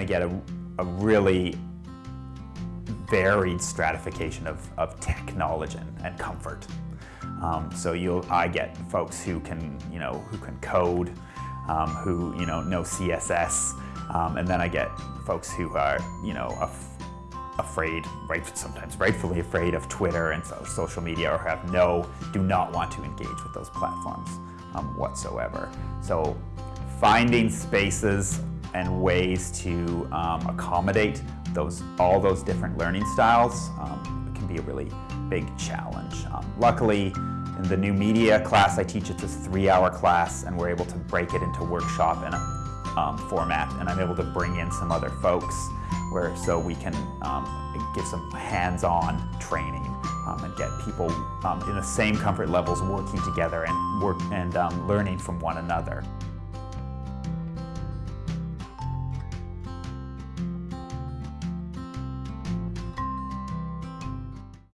to get a, a really varied stratification of, of technology and comfort. Um, so you'll, I get folks who can, you know, who can code, um, who, you know, know CSS, um, and then I get folks who are, you know, af afraid, right, sometimes rightfully afraid of Twitter and so, social media or have no, do not want to engage with those platforms um, whatsoever. So finding spaces and ways to um, accommodate those, all those different learning styles um, can be a really big challenge. Um, luckily, in the new media class I teach, it's a three-hour class, and we're able to break it into workshop and a um, format, and I'm able to bring in some other folks where so we can um, give some hands-on training um, and get people in the same comfort levels working together and work and learning from one another.